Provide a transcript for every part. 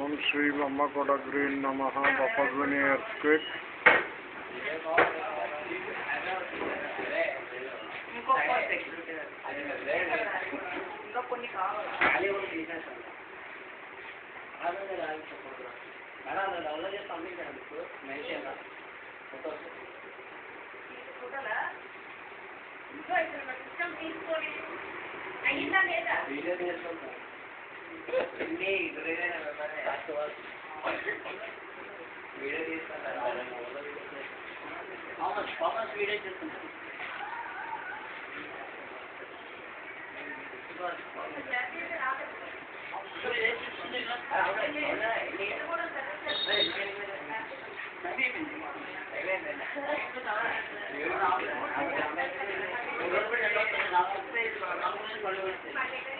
ఓం Shri బొమ్మకొడ green నమ బొప్పధ్వని ఎర్క్విక్ ఇంకా ఇక్కడ సిస్టమ్ తీసుకొని అయిందా లేదా How much? How much weight is this? Thank you.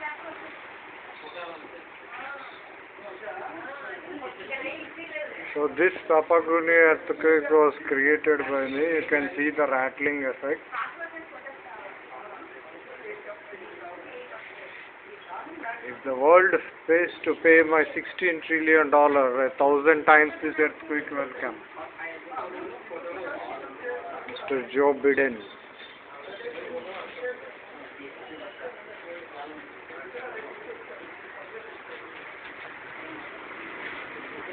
So this Tapaguni earthquake was created by me. You can see the rattling effect. If the world pays to pay my 16 trillion dollar, a thousand times this earthquake will come. Mr. Joe Biden.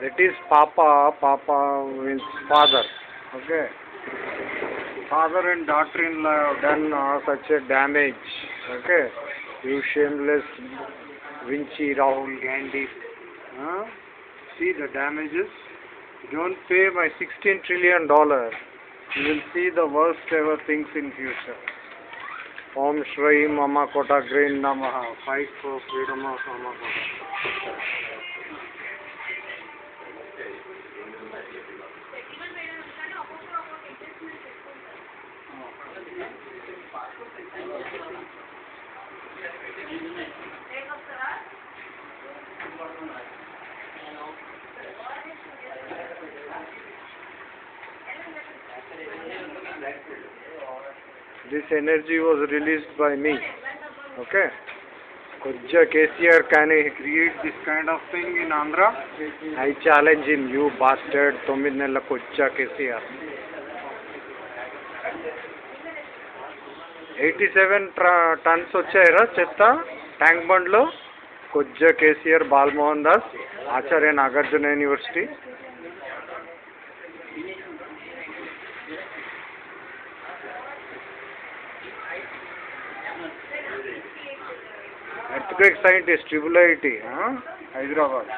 That is Papa. Papa means father. Okay. Father and daughter-in-law have done uh, such a damage. Okay. You shameless Vinci, Rahul, Gandhi. Huh? See the damages. Don't pay my 16 trillion dollar. You will see the worst ever things in future. Om Shri Mama Kota Green Namaha. Fight for freedom of Mama Kota. This energy was released by me okay కొద్దిగా KCR can create this kind of thing in Andhra I challenge in you bastard తొమ్మిది నెలల వచ్చా KCR eighty seven tons వచ్చాయిరా చెత్త tank బండ్లో కొద్దిగా KCR Balmohan Das Acharya Nagarjuna university great scientist triple IT Hyderabad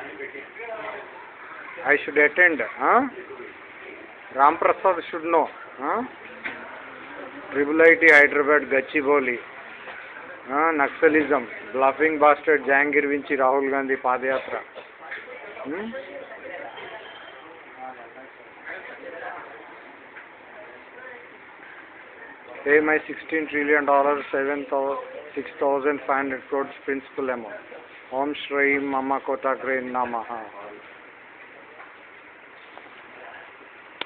I should attend Ramprasad should know triple IT Hyderabad Gachibowli Naxalism bluffing bastard Jangir వించి Rahul Gandhi padayatra my 16 trillion dollars, seven thousand six thousand five hundred crores principal amount. Om Shri Mama Kotakre Namaha.